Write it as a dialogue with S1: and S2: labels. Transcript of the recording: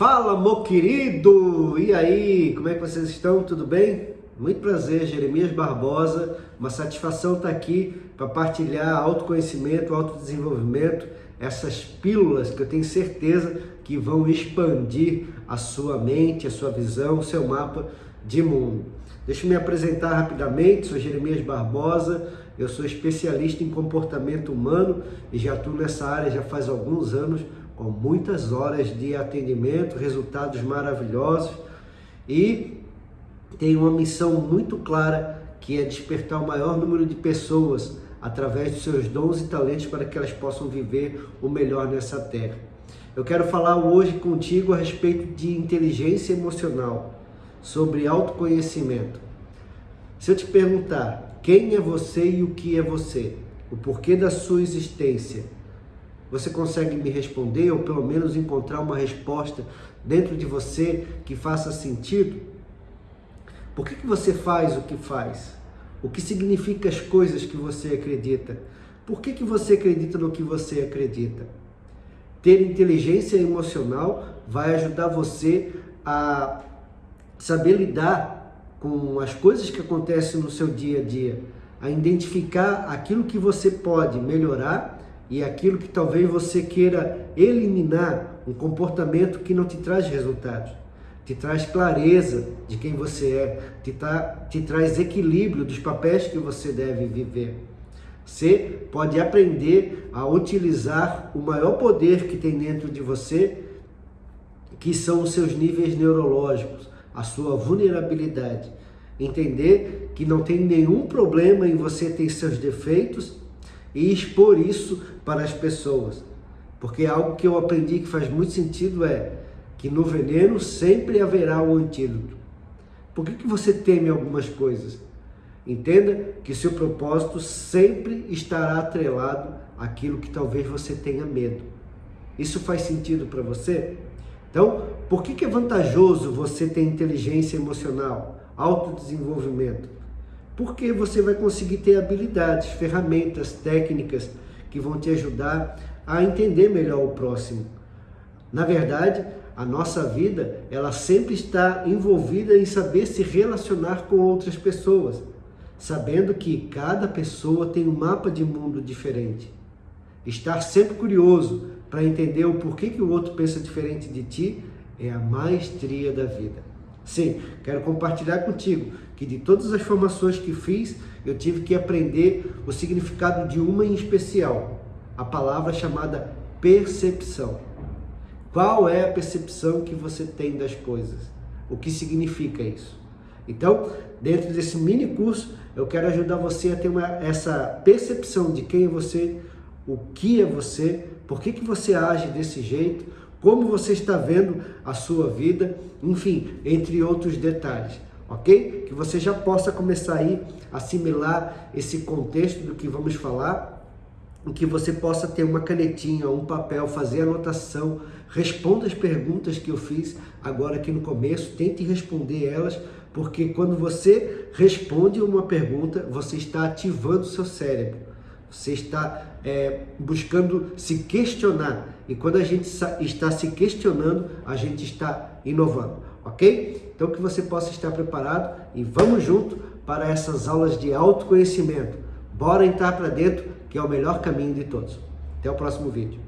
S1: Fala, meu querido! E aí, como é que vocês estão? Tudo bem? Muito prazer, Jeremias Barbosa. Uma satisfação estar aqui para partilhar autoconhecimento, autodesenvolvimento, essas pílulas que eu tenho certeza que vão expandir a sua mente, a sua visão, o seu mapa de mundo. Deixa eu me apresentar rapidamente, sou Jeremias Barbosa, eu sou especialista em comportamento humano e já atuo nessa área já faz alguns anos, com muitas horas de atendimento, resultados maravilhosos e tenho uma missão muito clara que é despertar o maior número de pessoas através dos seus dons e talentos para que elas possam viver o melhor nessa terra. Eu quero falar hoje contigo a respeito de inteligência emocional, sobre autoconhecimento. Se eu te perguntar quem é você e o que é você, o porquê da sua existência, você consegue me responder ou pelo menos encontrar uma resposta dentro de você que faça sentido? Por que, que você faz o que faz? O que significa as coisas que você acredita? Por que, que você acredita no que você acredita? Ter inteligência emocional vai ajudar você a saber lidar com as coisas que acontecem no seu dia a dia, a identificar aquilo que você pode melhorar e aquilo que talvez você queira eliminar, um comportamento que não te traz resultados, te traz clareza de quem você é, te, tra te traz equilíbrio dos papéis que você deve viver. Você pode aprender a utilizar o maior poder que tem dentro de você, que são os seus níveis neurológicos, a sua vulnerabilidade. Entender que não tem nenhum problema em você ter seus defeitos e expor isso para as pessoas. Porque algo que eu aprendi que faz muito sentido é que no veneno sempre haverá um antídoto. Por que, que você teme algumas coisas? Entenda que seu propósito sempre estará atrelado àquilo que talvez você tenha medo. Isso faz sentido para você? Então, por que, que é vantajoso você ter inteligência emocional, autodesenvolvimento? Porque você vai conseguir ter habilidades, ferramentas, técnicas que vão te ajudar a entender melhor o próximo. Na verdade, a nossa vida, ela sempre está envolvida em saber se relacionar com outras pessoas, sabendo que cada pessoa tem um mapa de mundo diferente. Estar sempre curioso para entender o porquê que o outro pensa diferente de ti é a maestria da vida. Sim, quero compartilhar contigo que de todas as formações que fiz, eu tive que aprender o significado de uma em especial, a palavra chamada percepção. Qual é a percepção que você tem das coisas? O que significa isso? Então, dentro desse mini curso, eu quero ajudar você a ter uma, essa percepção de quem é você, o que é você, por que, que você age desse jeito, como você está vendo a sua vida, enfim, entre outros detalhes, ok? Que você já possa começar aí a assimilar esse contexto do que vamos falar, em que você possa ter uma canetinha, um papel, fazer anotação, responda as perguntas que eu fiz agora aqui no começo, tente responder elas, porque quando você responde uma pergunta, você está ativando o seu cérebro, você está é, buscando se questionar. E quando a gente está se questionando, a gente está inovando, ok? Então que você possa estar preparado e vamos junto para essas aulas de autoconhecimento. Bora entrar para dentro, que é o melhor caminho de todos. Até o próximo vídeo.